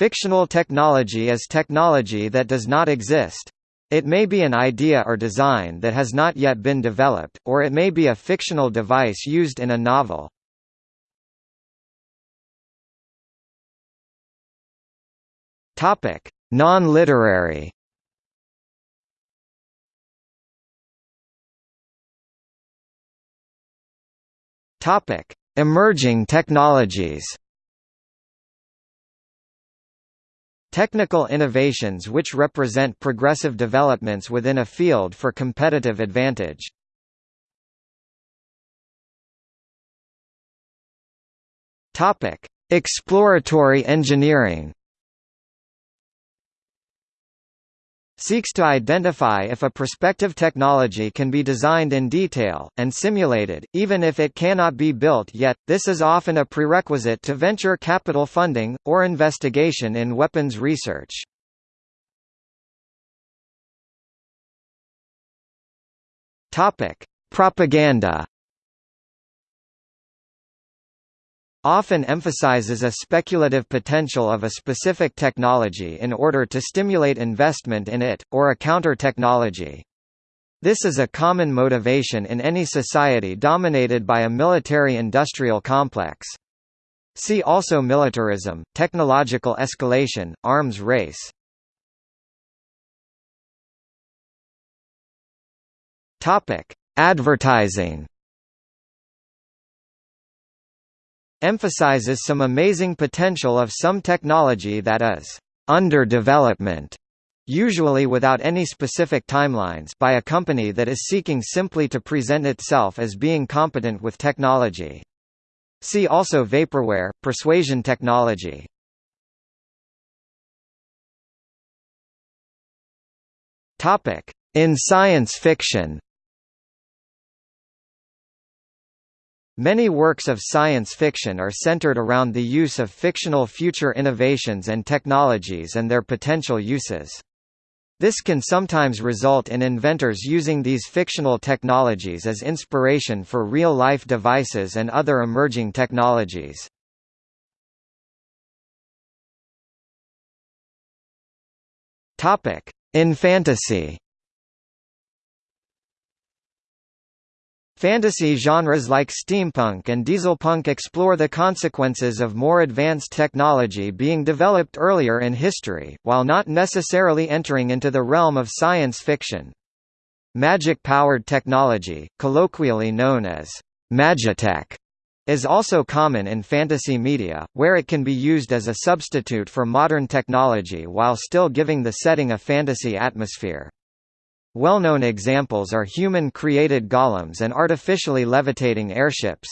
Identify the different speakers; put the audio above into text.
Speaker 1: Fictional technology is technology that does not exist. It may be an idea or design that has not yet been developed, or it may be a fictional device used in a novel. Non-literary. Emerging technologies. Technical innovations which represent progressive developments within a field for competitive advantage. Topic: Exploratory engineering. Seeks to identify if a prospective technology can be designed in detail, and simulated, even if it cannot be built yet. This is often a prerequisite to venture capital funding, or investigation in weapons research. Propaganda often emphasizes a speculative potential of a specific technology in order to stimulate investment in it, or a counter-technology. This is a common motivation in any society dominated by a military-industrial complex. See also militarism, technological escalation, arms race. Advertising emphasizes some amazing potential of some technology that is under development usually without any specific timelines by a company that is seeking simply to present itself as being competent with technology. See also vaporware, persuasion technology. In science fiction Many works of science fiction are centered around the use of fictional future innovations and technologies and their potential uses. This can sometimes result in inventors using these fictional technologies as inspiration for real-life devices and other emerging technologies. In fantasy Fantasy genres like steampunk and dieselpunk explore the consequences of more advanced technology being developed earlier in history, while not necessarily entering into the realm of science fiction. Magic-powered technology, colloquially known as magitech, is also common in fantasy media, where it can be used as a substitute for modern technology while still giving the setting a fantasy atmosphere. Well-known examples are human-created golems and artificially levitating airships.